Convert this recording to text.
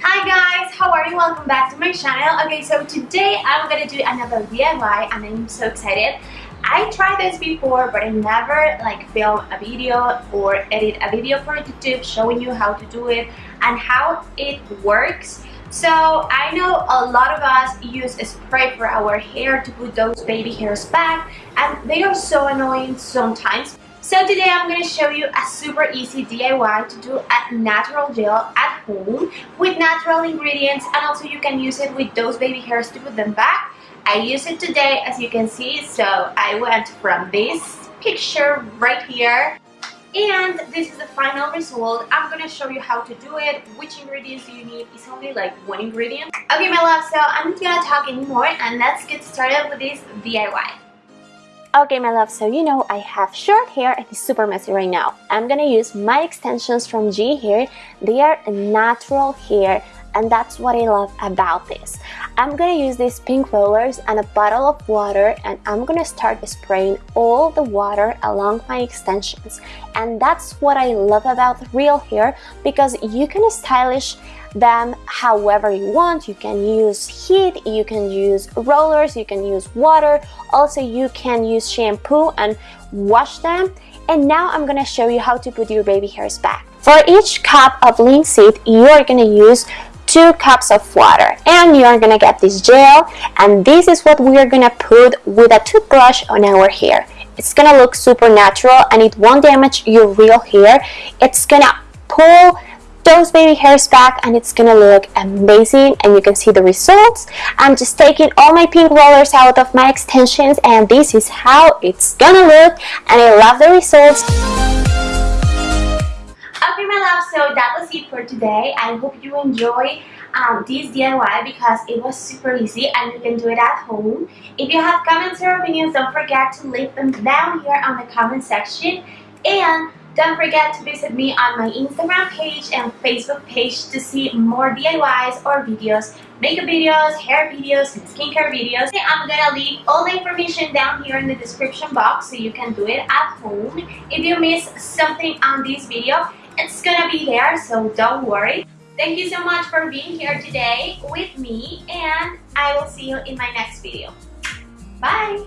Hi guys, how are you? Welcome back to my channel. Okay, so today I'm gonna do another DIY and I'm so excited. I tried this before but I never like film a video or edit a video for YouTube showing you how to do it and how it works. So I know a lot of us use a spray for our hair to put those baby hairs back and they are so annoying sometimes. So today I'm going to show you a super easy DIY to do a natural gel at home with natural ingredients and also you can use it with those baby hairs to put them back. I use it today as you can see so I went from this picture right here and this is the final result. I'm gonna show you how to do it. Which ingredients you need? It's only like one ingredient. Okay my love so i'm not gonna talk anymore and let's get started with this diy Okay, my love, so you know I have short hair and it's super messy right now. I'm gonna use my extensions from G Hair. They are natural hair and that's what I love about this. I'm gonna use these pink rollers and a bottle of water and I'm gonna start spraying all the water along my extensions and that's what I love about real hair because you can stylish them however you want. You can use heat, you can use rollers, you can use water. Also, you can use shampoo and wash them. And now I'm gonna show you how to put your baby hairs back. For each cup of linseed, you are gonna use two cups of water. And you are gonna get this gel. And this is what we are gonna put with a toothbrush on our hair. It's gonna look super natural and it won't damage your real hair. It's gonna pull those baby hairs back and it's gonna look amazing. And you can see the results. I'm just taking all my pink rollers out of my extensions and this is how it's gonna look. And I love the results so that was it for today I hope you enjoy um, this DIY because it was super easy and you can do it at home. If you have comments or opinions, don't forget to leave them down here on the comment section. And don't forget to visit me on my Instagram page and Facebook page to see more DIYs or videos, makeup videos, hair videos, and skincare videos. I'm gonna leave all the information down here in the description box so you can do it at home. If you miss something on this video, it's gonna be there, so don't worry. Thank you so much for being here today with me and I will see you in my next video. Bye!